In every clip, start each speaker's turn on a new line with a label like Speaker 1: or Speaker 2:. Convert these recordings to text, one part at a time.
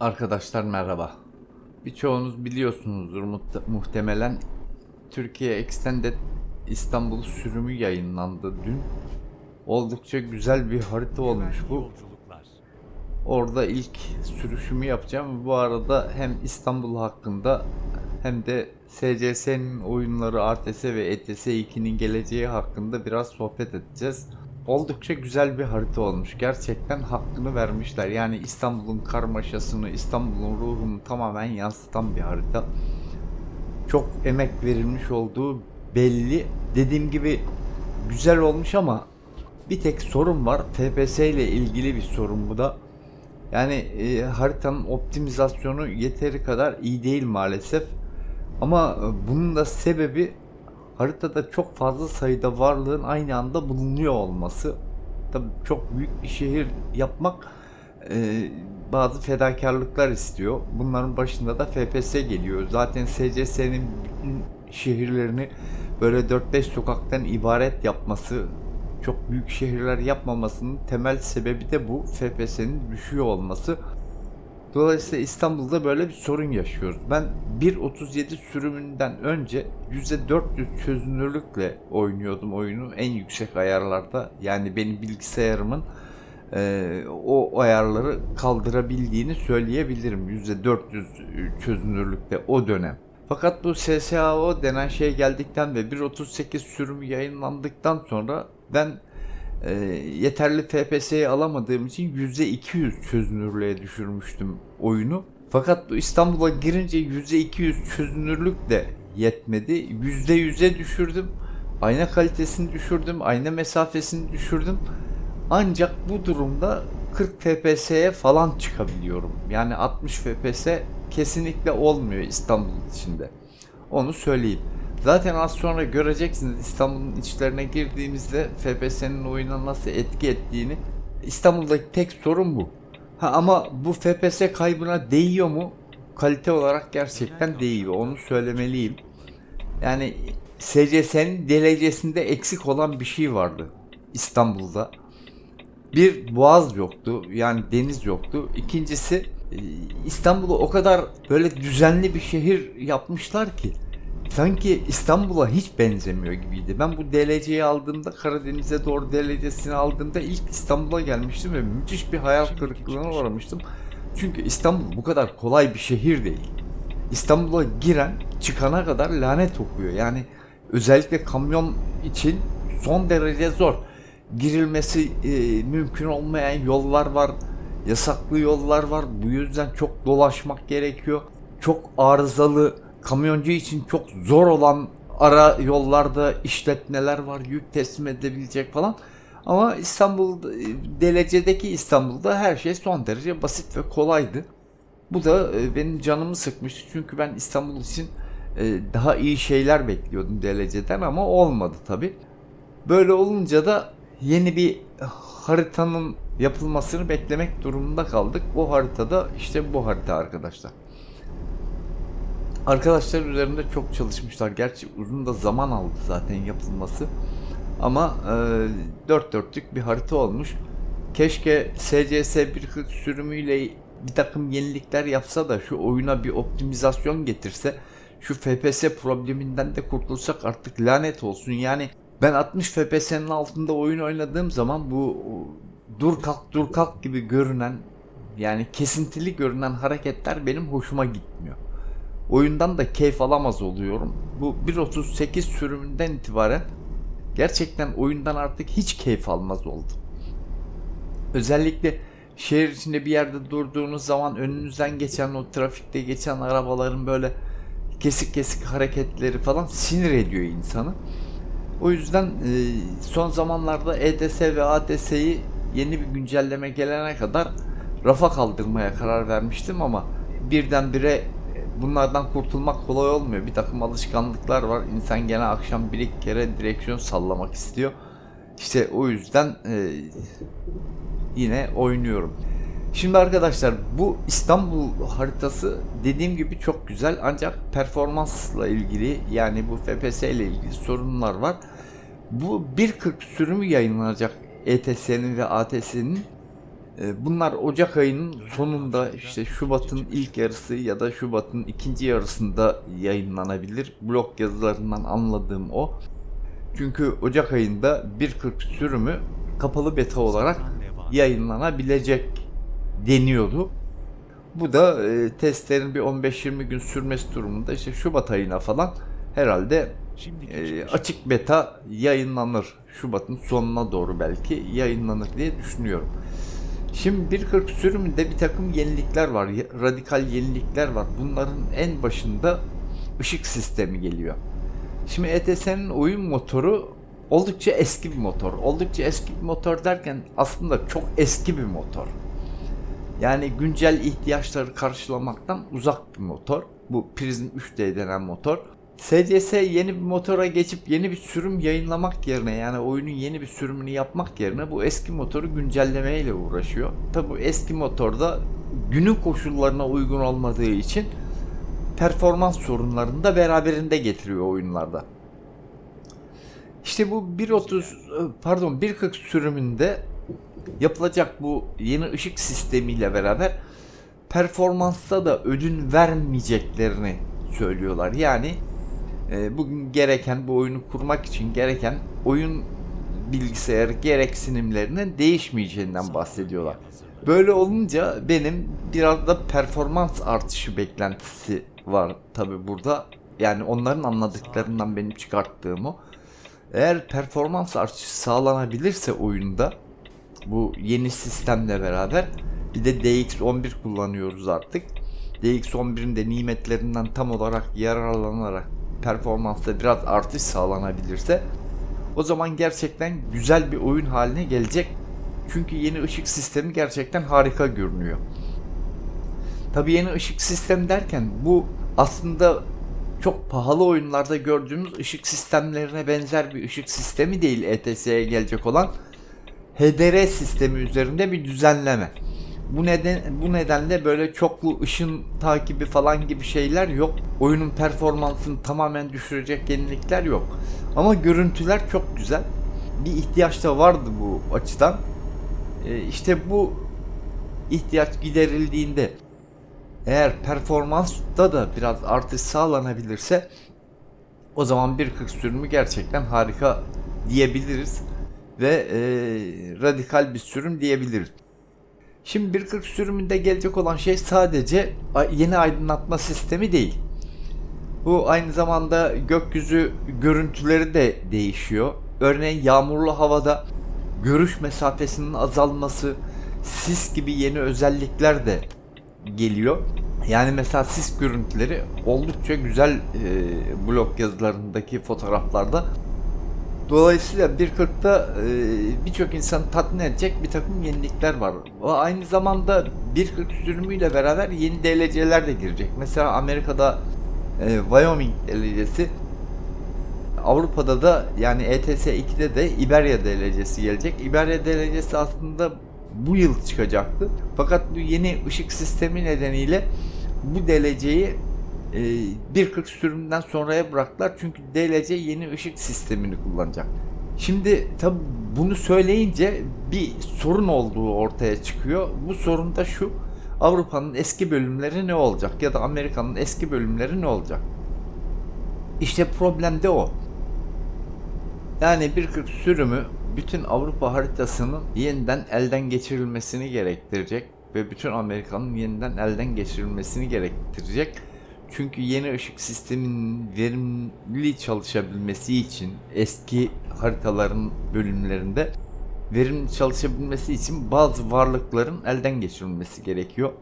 Speaker 1: Arkadaşlar merhaba. Birçoğunuz biliyorsunuzdur muhte- muhtemelen Türkiye Extended İstanbul sürümü yayınlandı dün. Oldukça güzel bir harita olmuş bu. Orada ilk sürüşümü yapacağım. Bu arada hem İstanbul hakkında hem de SCS'nin oyunları RTS ve ETS 2'nin geleceği hakkında biraz sohbet edeceğiz. Oldukça güzel bir harita olmuş. Gerçekten hakkını vermişler. Yani İstanbul'un karmaşasını, İstanbul'un ruhunu tamamen yansıtan bir harita. Çok emek verilmiş olduğu belli. Dediğim gibi güzel olmuş ama bir tek sorun var. FPS ile ilgili bir sorun bu da. Yani e, haritanın optimizasyonu yeteri kadar iyi değil maalesef. Ama e, bunun da sebebi haritada çok fazla sayıda varlığın aynı anda bulunuyor olması. Tabii çok büyük bir şehir yapmak e, bazı fedakarlıklar istiyor. Bunların başında da FPS geliyor. Zaten SCS'nin şehirlerini böyle 4-5 sokaktan ibaret yapması, çok büyük şehirler yapmamasının temel sebebi de bu FPS'nin düşüyor olması. Dolayısıyla İstanbul'da böyle bir sorun yaşıyoruz. Ben 1.37 sürümünden önce %400 çözünürlükle oynuyordum oyunu en yüksek ayarlarda. Yani benim bilgisayarımın e, o ayarları kaldırabildiğini söyleyebilirim. %400 çözünürlükte o dönem. Fakat bu SSAO denen şey geldikten ve 1.38 sürümü yayınlandıktan sonra ben e, yeterli FPS'yi alamadığım için %200 çözünürlüğe düşürmüştüm oyunu. Fakat bu İstanbul'a girince %200 çözünürlük de yetmedi. %100'e düşürdüm. Ayna kalitesini düşürdüm. Ayna mesafesini düşürdüm. Ancak bu durumda 40 FPS'ye falan çıkabiliyorum. Yani 60 FPS kesinlikle olmuyor İstanbul içinde. Onu söyleyeyim. Zaten az sonra göreceksiniz İstanbul'un içlerine girdiğimizde FPS'nin oyuna nasıl etki ettiğini. İstanbul'daki tek sorun bu. Ha ama bu FPS kaybına değiyor mu? Kalite olarak gerçekten değiyor. Onu söylemeliyim. Yani SCS'nin DLC'sinde eksik olan bir şey vardı İstanbul'da. Bir boğaz yoktu. Yani deniz yoktu. İkincisi e, İstanbul'u o kadar böyle düzenli bir şehir yapmışlar ki sanki İstanbul'a hiç benzemiyor gibiydi. Ben bu DLC'yi aldığımda Karadeniz'e doğru DLC'sini aldığımda ilk İstanbul'a gelmiştim ve müthiş bir hayal kırıklığına uğramıştım. Çünkü İstanbul bu kadar kolay bir şehir değil. İstanbul'a giren çıkana kadar lanet okuyor. Yani özellikle kamyon için son derece zor. Girilmesi e, mümkün olmayan yollar var. Yasaklı yollar var. Bu yüzden çok dolaşmak gerekiyor. Çok arızalı, kamyoncu için çok zor olan ara yollarda işletmeler var. Yük teslim edebilecek falan. Ama İstanbul, DLC'deki İstanbul'da her şey son derece basit ve kolaydı. Bu da e, benim canımı sıkmıştı. Çünkü ben İstanbul için e, daha iyi şeyler bekliyordum DLC'den ama olmadı tabi. Böyle olunca da yeni bir haritanın yapılmasını beklemek durumunda kaldık. O haritada işte bu harita arkadaşlar. Arkadaşlar üzerinde çok çalışmışlar. Gerçi uzun da zaman aldı zaten yapılması. Ama e, dört dörtlük bir harita olmuş. Keşke SCS 1.40 sürümüyle bir takım yenilikler yapsa da şu oyuna bir optimizasyon getirse şu FPS probleminden de kurtulsak artık lanet olsun. Yani ben 60 FPS'nin altında oyun oynadığım zaman bu dur kalk dur kalk gibi görünen yani kesintili görünen hareketler benim hoşuma gitmiyor. Oyundan da keyif alamaz oluyorum. Bu 1.38 sürümünden itibaren gerçekten oyundan artık hiç keyif almaz oldum. Özellikle şehir içinde bir yerde durduğunuz zaman önünüzden geçen o trafikte geçen arabaların böyle kesik kesik hareketleri falan sinir ediyor insanı. O yüzden e, son zamanlarda EDS ve ADS'yi yeni bir güncelleme gelene kadar rafa kaldırmaya karar vermiştim ama birdenbire bunlardan kurtulmak kolay olmuyor. Bir takım alışkanlıklar var. İnsan gene akşam bir iki kere direksiyon sallamak istiyor. İşte o yüzden e, yine oynuyorum. Şimdi arkadaşlar bu İstanbul haritası dediğim gibi çok güzel ancak performansla ilgili yani bu FPS ile ilgili sorunlar var. Bu 1.40 sürümü yayınlanacak ETS'nin ve ATS'nin Bunlar Ocak ayının sonunda işte Şubat'ın ilk yarısı ya da Şubat'ın ikinci yarısında yayınlanabilir. Blog yazılarından anladığım o. Çünkü Ocak ayında 1.40 sürümü kapalı beta olarak yayınlanabilecek deniyordu. Bu da e, testlerin bir 15-20 gün sürmesi durumunda işte Şubat ayına falan herhalde e, açık beta yayınlanır. Şubat'ın sonuna doğru belki yayınlanır diye düşünüyorum. Şimdi 1.40 sürümünde bir takım yenilikler var. Radikal yenilikler var. Bunların en başında ışık sistemi geliyor. Şimdi ETS'nin oyun motoru oldukça eski bir motor. Oldukça eski bir motor derken aslında çok eski bir motor. Yani güncel ihtiyaçları karşılamaktan uzak bir motor. Bu Prism 3D denen motor. SCS yeni bir motora geçip yeni bir sürüm yayınlamak yerine yani oyunun yeni bir sürümünü yapmak yerine bu eski motoru güncellemeyle uğraşıyor. Tabi bu eski motorda günün koşullarına uygun olmadığı için performans sorunlarını da beraberinde getiriyor oyunlarda. İşte bu 1.30 pardon 1.40 sürümünde yapılacak bu yeni ışık sistemiyle beraber performansta da ödün vermeyeceklerini söylüyorlar. Yani e, bugün gereken bu oyunu kurmak için gereken oyun bilgisayarı gereksinimlerinin değişmeyeceğinden bahsediyorlar. Böyle olunca benim biraz da performans artışı beklentisi var tabi burada. Yani onların anladıklarından benim çıkarttığım o. Eğer performans artışı sağlanabilirse oyunda bu yeni sistemle beraber bir de DX11 kullanıyoruz artık. DX11'in de nimetlerinden tam olarak yararlanarak performansta biraz artış sağlanabilirse o zaman gerçekten güzel bir oyun haline gelecek. Çünkü yeni ışık sistemi gerçekten harika görünüyor. Tabii yeni ışık sistemi derken bu aslında çok pahalı oyunlarda gördüğümüz ışık sistemlerine benzer bir ışık sistemi değil ETS'ye gelecek olan HDR sistemi üzerinde bir düzenleme. Bu neden bu nedenle böyle çoklu ışın takibi falan gibi şeyler yok. Oyunun performansını tamamen düşürecek yenilikler yok. Ama görüntüler çok güzel. Bir ihtiyaç da vardı bu açıdan. Ee, işte bu ihtiyaç giderildiğinde eğer performansta da biraz artış sağlanabilirse o zaman 1.40 sürümü gerçekten harika diyebiliriz ve e, radikal bir sürüm diyebiliriz. Şimdi 1.40 sürümünde gelecek olan şey sadece yeni aydınlatma sistemi değil. Bu aynı zamanda gökyüzü görüntüleri de değişiyor. Örneğin yağmurlu havada görüş mesafesinin azalması, sis gibi yeni özellikler de geliyor. Yani mesela sis görüntüleri oldukça güzel e, blog yazılarındaki fotoğraflarda. Dolayısıyla 1.40'da e, birçok insanı tatmin edecek bir takım yenilikler var. O aynı zamanda 1.40 sürümüyle beraber yeni DLC'ler de girecek. Mesela Amerika'da e, Wyoming DLC'si Avrupa'da da yani ETS 2'de de Iberia DLC'si gelecek. Iberia DLC'si aslında bu yıl çıkacaktı. Fakat bu yeni ışık sistemi nedeniyle bu DLC'yi e, 1.40 sürümünden sonraya bıraktılar. Çünkü DLC yeni ışık sistemini kullanacak. Şimdi tabi bunu söyleyince bir sorun olduğu ortaya çıkıyor. Bu sorun da şu. Avrupa'nın eski bölümleri ne olacak ya da Amerika'nın eski bölümleri ne olacak? İşte problem de o. Yani 1.40 sürümü bütün Avrupa haritasının yeniden elden geçirilmesini gerektirecek ve bütün Amerika'nın yeniden elden geçirilmesini gerektirecek. Çünkü yeni ışık sisteminin verimli çalışabilmesi için eski haritaların bölümlerinde verimli çalışabilmesi için bazı varlıkların elden geçirilmesi gerekiyor.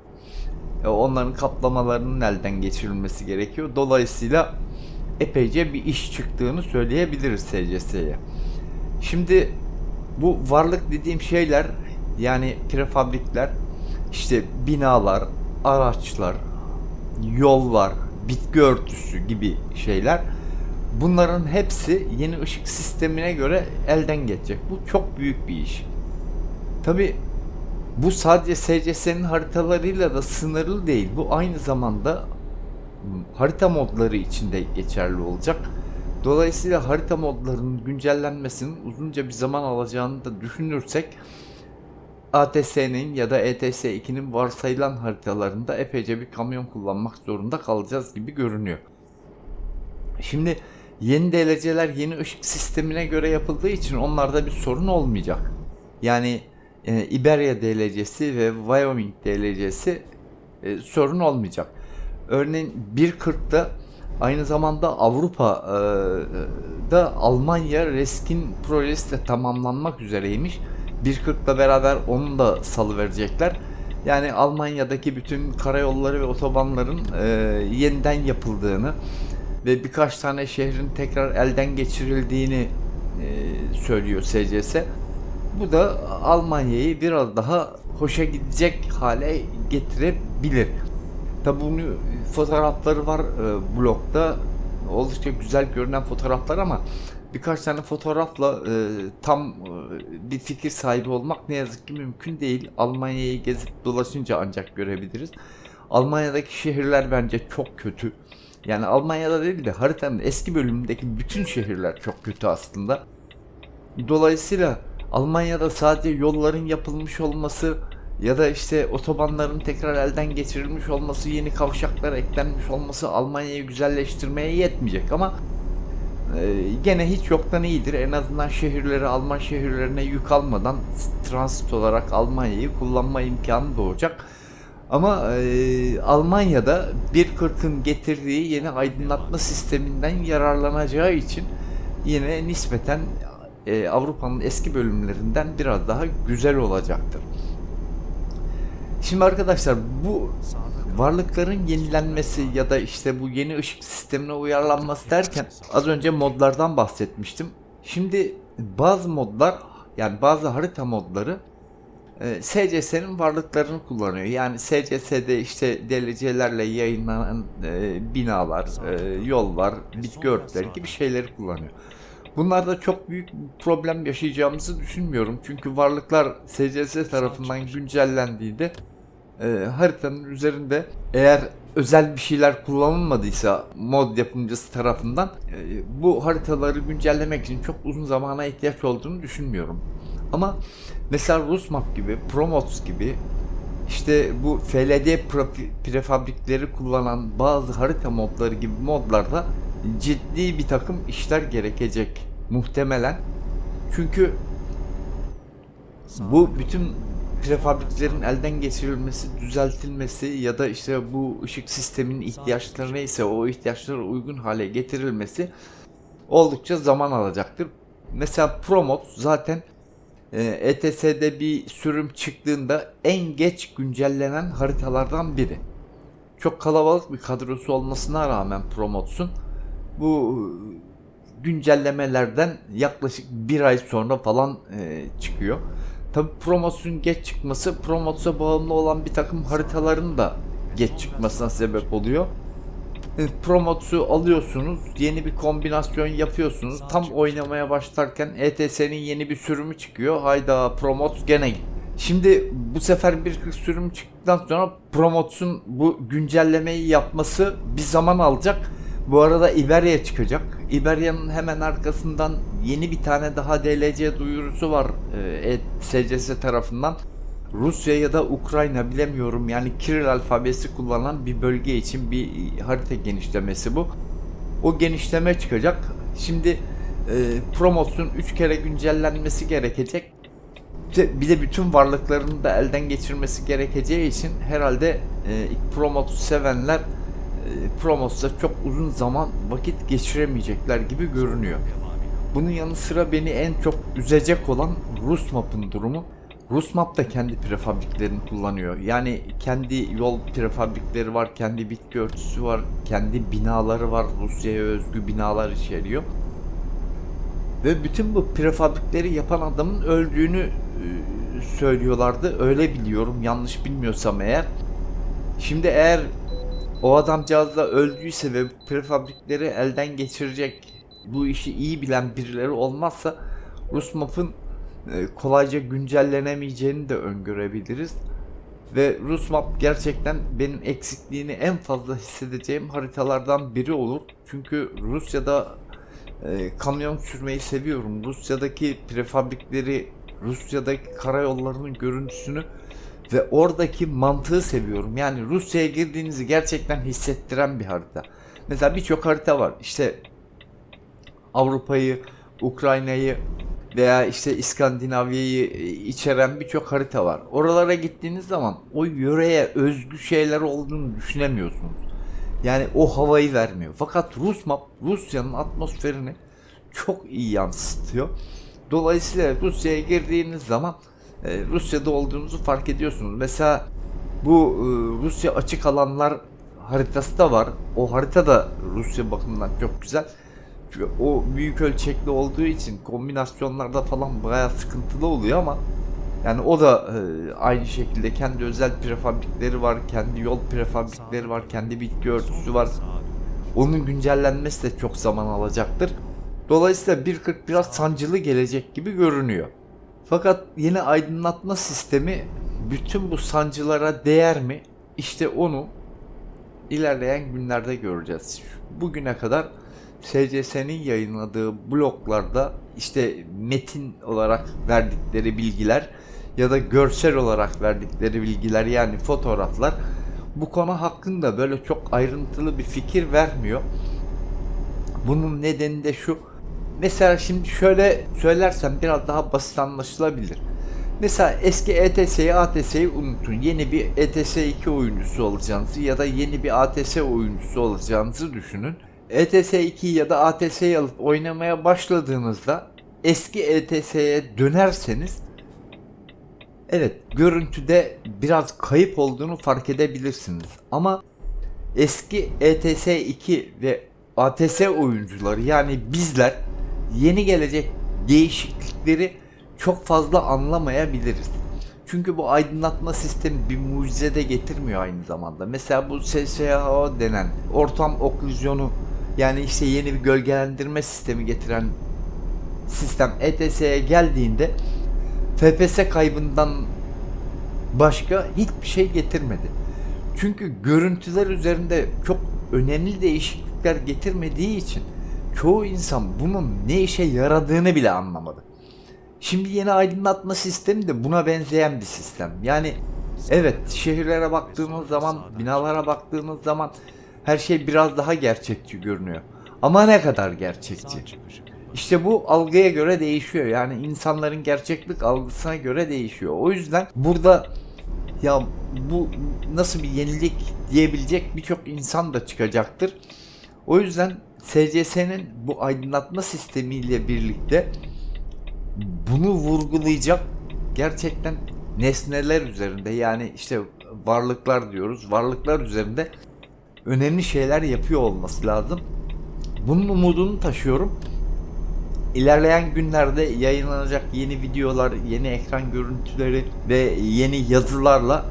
Speaker 1: E, Onların kaplamalarının elden geçirilmesi gerekiyor. Dolayısıyla epeyce bir iş çıktığını söyleyebiliriz SCS'ye. Şimdi bu varlık dediğim şeyler yani prefabrikler, işte binalar, araçlar, yollar, bitki örtüsü gibi şeyler bunların hepsi yeni ışık sistemine göre elden geçecek. Bu çok büyük bir iş. Tabi bu sadece SCS'nin haritalarıyla da sınırlı değil. Bu aynı zamanda harita modları için de geçerli olacak. Dolayısıyla harita modlarının güncellenmesinin uzunca bir zaman alacağını da düşünürsek ATS'nin ya da ETS2'nin varsayılan haritalarında epeyce bir kamyon kullanmak zorunda kalacağız gibi görünüyor. Şimdi yeni DLC'ler yeni ışık sistemine göre yapıldığı için onlarda bir sorun olmayacak. Yani e, Iberia DLC'si ve Wyoming DLC'si e, sorun olmayacak. Örneğin 1.40'da aynı zamanda Avrupa'da Almanya Reskin projesi de tamamlanmak üzereymiş. 1.40'la beraber onu da salı verecekler. Yani Almanya'daki bütün karayolları ve otobanların e, yeniden yapıldığını ve birkaç tane şehrin tekrar elden geçirildiğini e, söylüyor SCS. Bu da Almanya'yı biraz daha hoşa gidecek hale getirebilir. Tabi bunu fotoğrafları var e, blogda. Oldukça güzel görünen fotoğraflar ama birkaç tane fotoğrafla e, tam e, bir fikir sahibi olmak ne yazık ki mümkün değil. Almanya'yı gezip dolaşınca ancak görebiliriz. Almanya'daki şehirler bence çok kötü. Yani Almanya'da değil de haritanın eski bölümündeki bütün şehirler çok kötü aslında. Dolayısıyla Almanya'da sadece yolların yapılmış olması ya da işte otobanların tekrar elden geçirilmiş olması, yeni kavşaklar eklenmiş olması Almanya'yı güzelleştirmeye yetmeyecek ama gene hiç yoktan iyidir. En azından şehirleri Alman şehirlerine yük almadan transit olarak Almanya'yı kullanma imkanı doğacak. Ama e, Almanya'da 1.40'ın getirdiği yeni aydınlatma sisteminden yararlanacağı için yine nispeten e, Avrupa'nın eski bölümlerinden biraz daha güzel olacaktır. Şimdi arkadaşlar bu varlıkların yenilenmesi ya da işte bu yeni ışık sistemine uyarlanması derken az önce modlardan bahsetmiştim. Şimdi bazı modlar yani bazı harita modları e, SCS'nin varlıklarını kullanıyor. Yani SCS'de işte DLC'lerle yayınlanan e, binalar, e, yollar, bitki örtüleri gibi şeyleri kullanıyor. Bunlarda çok büyük problem yaşayacağımızı düşünmüyorum. Çünkü varlıklar SCS tarafından güncellendiğinde e, haritanın üzerinde eğer özel bir şeyler kullanılmadıysa mod yapımcısı tarafından e, bu haritaları güncellemek için çok uzun zamana ihtiyaç olduğunu düşünmüyorum. Ama mesela Rusmap gibi, Promots gibi işte bu FLD prefabrikleri kullanan bazı harita modları gibi modlarda ciddi bir takım işler gerekecek muhtemelen. Çünkü bu bütün prefabriklerin elden geçirilmesi, düzeltilmesi ya da işte bu ışık sisteminin ihtiyaçları neyse o ihtiyaçlara uygun hale getirilmesi oldukça zaman alacaktır. Mesela Promot zaten ETS'de bir sürüm çıktığında en geç güncellenen haritalardan biri. Çok kalabalık bir kadrosu olmasına rağmen Promot'sun bu güncellemelerden yaklaşık bir ay sonra falan e, çıkıyor. Tabi promosyon geç çıkması promosya bağımlı olan bir takım haritaların da geç çıkmasına sebep oluyor. E, Promotsu alıyorsunuz, yeni bir kombinasyon yapıyorsunuz. Tam oynamaya başlarken ETS'nin yeni bir sürümü çıkıyor. Hayda Promots gene Şimdi bu sefer bir sürüm çıktıktan sonra Promots'un bu güncellemeyi yapması bir zaman alacak. Bu arada Iberia çıkacak. Iberia'nın hemen arkasından yeni bir tane daha DLC duyurusu var e, SCS tarafından. Rusya ya da Ukrayna bilemiyorum yani Kiril alfabesi kullanan bir bölge için bir harita genişlemesi bu. O genişleme çıkacak. Şimdi e, Promos'un 3 kere güncellenmesi gerekecek. Bir de bütün varlıklarını da elden geçirmesi gerekeceği için herhalde e, Promos sevenler e, Promos'ta çok uzun zaman vakit geçiremeyecekler gibi görünüyor. Bunun yanı sıra beni en çok üzecek olan Rus map'ın durumu. Rus map da kendi prefabriklerini kullanıyor. Yani kendi yol prefabrikleri var, kendi bitki örtüsü var, kendi binaları var. Rusya'ya özgü binalar içeriyor. Ve bütün bu prefabrikleri yapan adamın öldüğünü e, söylüyorlardı. Öyle biliyorum yanlış bilmiyorsam eğer. Şimdi eğer o adamcağız da öldüyse ve prefabrikleri elden geçirecek bu işi iyi bilen birileri olmazsa Rus map'ın e, kolayca güncellenemeyeceğini de öngörebiliriz. Ve Rus map gerçekten benim eksikliğini en fazla hissedeceğim haritalardan biri olur. Çünkü Rusya'da e, kamyon sürmeyi seviyorum. Rusya'daki prefabrikleri Rusya'daki karayollarının görüntüsünü ve oradaki mantığı seviyorum. Yani Rusya'ya girdiğinizi gerçekten hissettiren bir harita. Mesela birçok harita var. İşte Avrupa'yı, Ukrayna'yı veya işte İskandinavya'yı e, içeren birçok harita var. Oralara gittiğiniz zaman o yöreye özgü şeyler olduğunu düşünemiyorsunuz. Yani o havayı vermiyor. Fakat Rus map Rusya'nın atmosferini çok iyi yansıtıyor. Dolayısıyla Rusya'ya girdiğiniz zaman e, Rusya'da olduğunuzu fark ediyorsunuz. Mesela bu e, Rusya açık alanlar haritası da var. O harita da Rusya bakımından çok güzel. Çünkü o büyük ölçekli olduğu için kombinasyonlarda falan bayağı sıkıntılı oluyor ama yani o da e, aynı şekilde kendi özel prefabrikleri var, kendi yol prefabrikleri var, kendi bitki örtüsü var. Onun güncellenmesi de çok zaman alacaktır. Dolayısıyla 1.40 biraz sancılı gelecek gibi görünüyor. Fakat yeni aydınlatma sistemi bütün bu sancılara değer mi? İşte onu ilerleyen günlerde göreceğiz. Bugüne kadar SCS'nin yayınladığı bloklarda işte metin olarak verdikleri bilgiler ya da görsel olarak verdikleri bilgiler yani fotoğraflar bu konu hakkında böyle çok ayrıntılı bir fikir vermiyor. Bunun nedeni de şu. Mesela şimdi şöyle söylersem biraz daha basit anlaşılabilir. Mesela eski ETS'yi ATS'yi unutun. Yeni bir ETS 2 oyuncusu olacağınızı ya da yeni bir ATS oyuncusu olacağınızı düşünün. ETS 2 ya da ATS'yi alıp oynamaya başladığınızda eski ETS'ye dönerseniz evet görüntüde biraz kayıp olduğunu fark edebilirsiniz. Ama eski ETS 2 ve ATS oyuncuları yani bizler yeni gelecek değişiklikleri çok fazla anlamayabiliriz. Çünkü bu aydınlatma sistemi bir mucize de getirmiyor aynı zamanda. Mesela bu SSHO denen ortam oklüzyonu yani işte yeni bir gölgelendirme sistemi getiren sistem ETS'ye geldiğinde FPS kaybından başka hiçbir şey getirmedi. Çünkü görüntüler üzerinde çok önemli değişiklikler getirmediği için çoğu insan bunun ne işe yaradığını bile anlamadı. Şimdi yeni aydınlatma sistemi de buna benzeyen bir sistem. Yani evet şehirlere baktığınız zaman, binalara baktığınız zaman her şey biraz daha gerçekçi görünüyor. Ama ne kadar gerçekçi? İşte bu algıya göre değişiyor. Yani insanların gerçeklik algısına göre değişiyor. O yüzden burada ya bu nasıl bir yenilik diyebilecek birçok insan da çıkacaktır. O yüzden SCS'nin bu aydınlatma sistemiyle birlikte bunu vurgulayacak gerçekten nesneler üzerinde yani işte varlıklar diyoruz. Varlıklar üzerinde önemli şeyler yapıyor olması lazım. Bunun umudunu taşıyorum. İlerleyen günlerde yayınlanacak yeni videolar, yeni ekran görüntüleri ve yeni yazılarla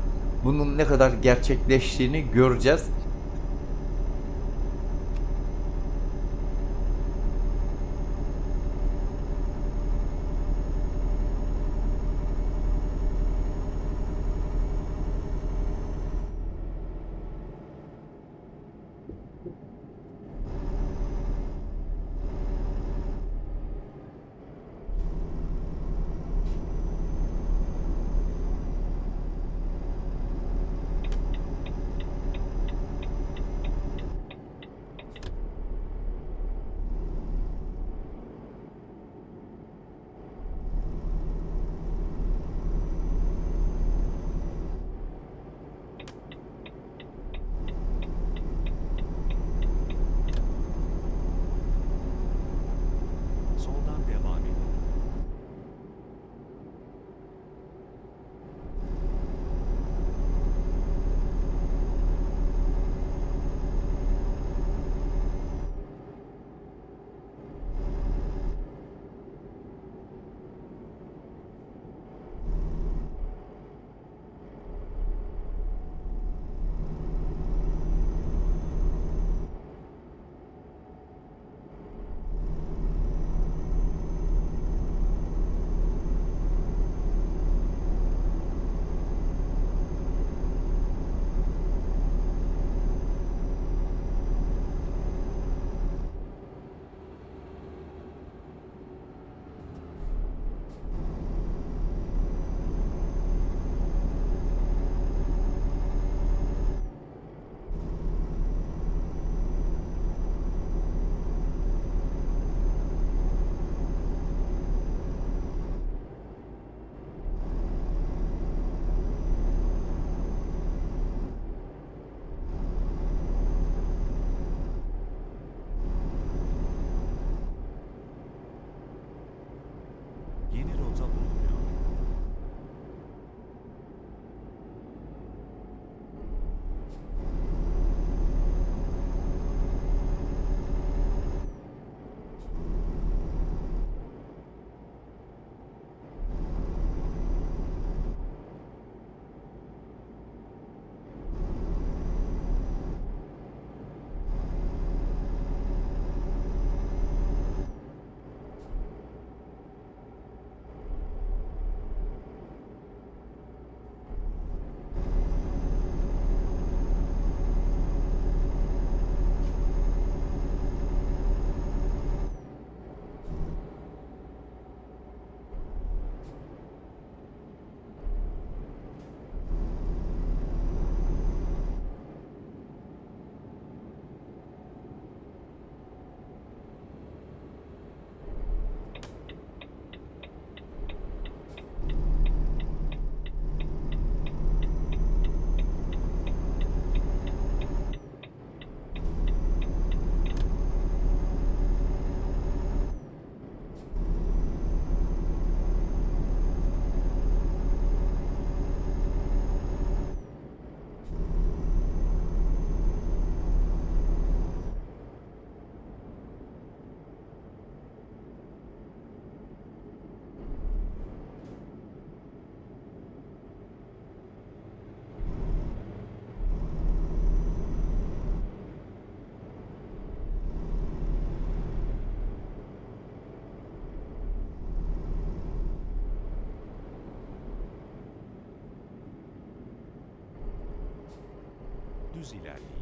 Speaker 1: bunun ne kadar gerçekleştiğini göreceğiz.
Speaker 2: Düz ilerleyin.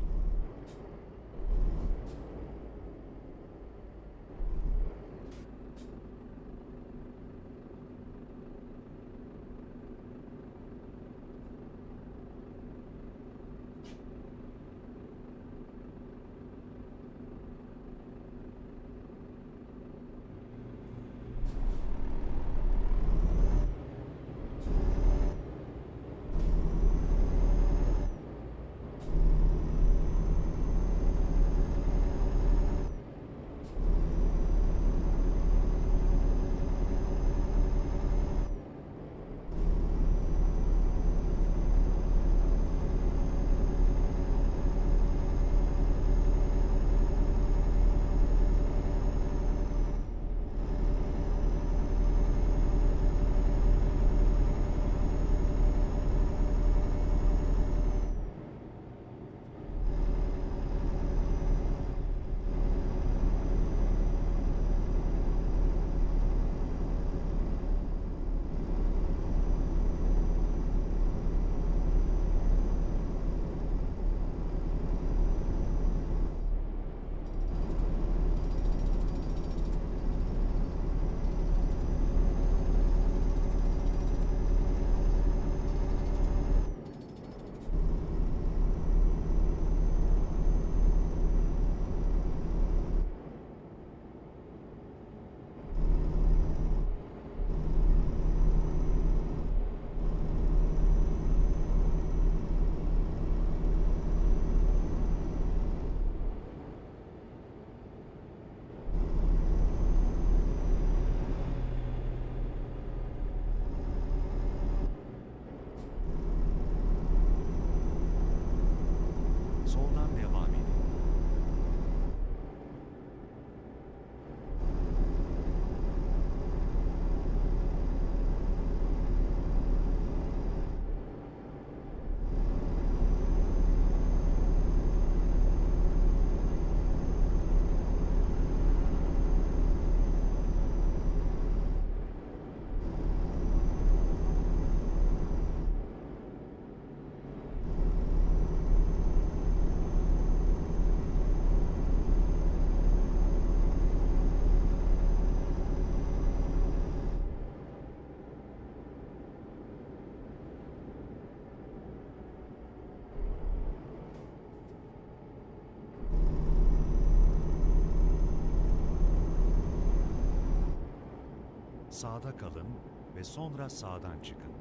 Speaker 2: Sağda kalın ve sonra sağdan çıkın.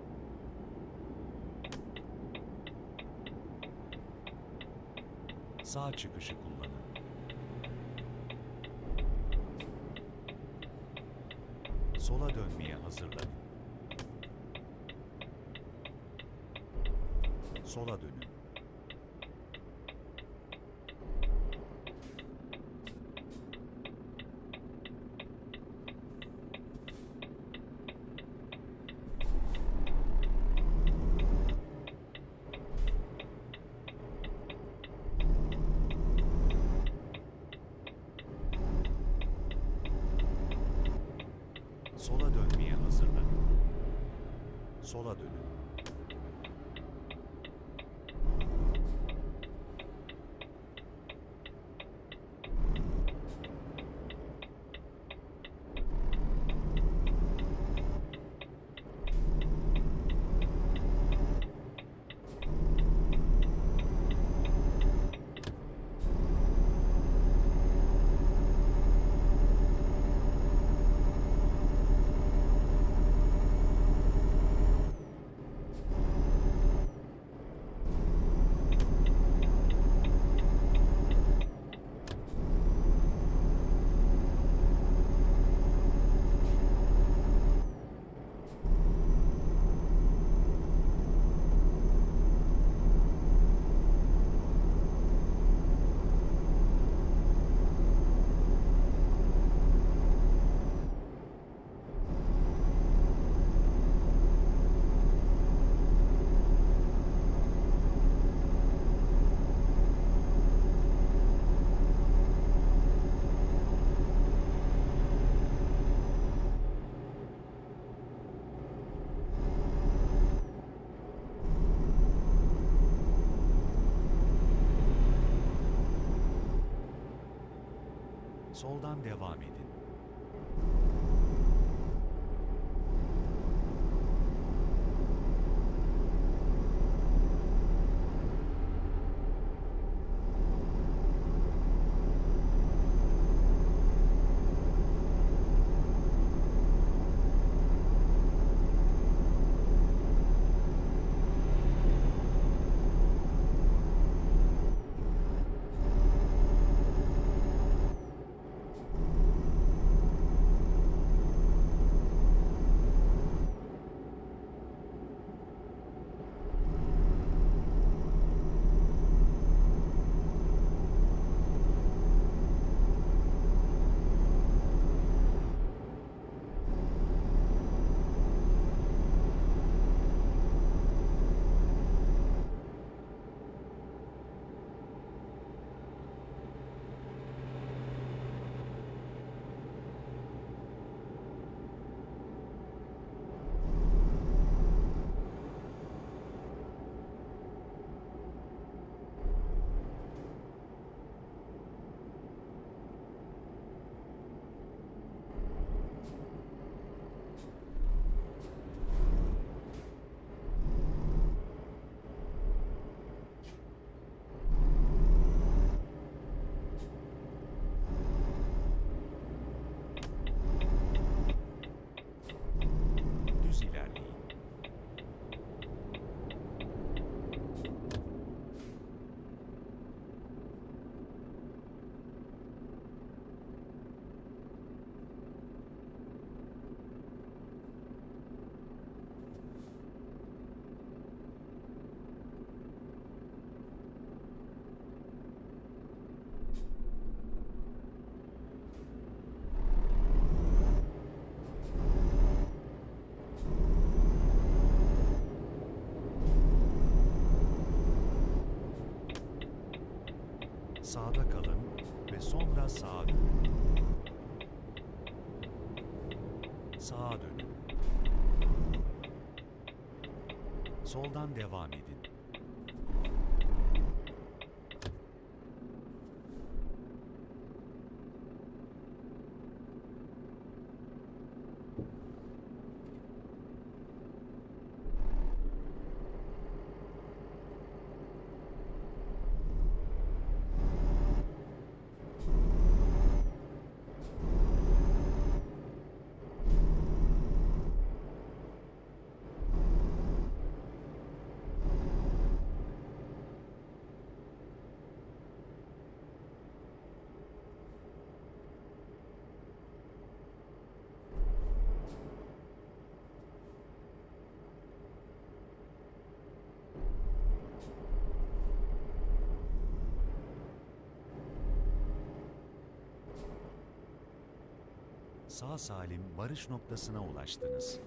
Speaker 2: Sağ çıkışı kullanın. Sola dönmeye hazırlanın. Sola dönün. Sola dönmeye hazırlanın. Sola dönün. Soldan devam edin. Sağda kalın ve sonra sağa dönün. Sağa dönün. Soldan devam edin. Sağ salim varış noktasına ulaştınız.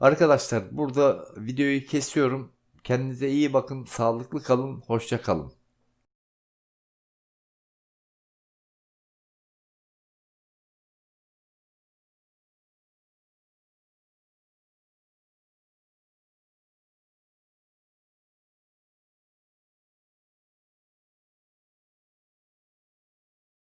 Speaker 1: Arkadaşlar burada videoyu kesiyorum. Kendinize iyi bakın, sağlıklı kalın, hoşça kalın.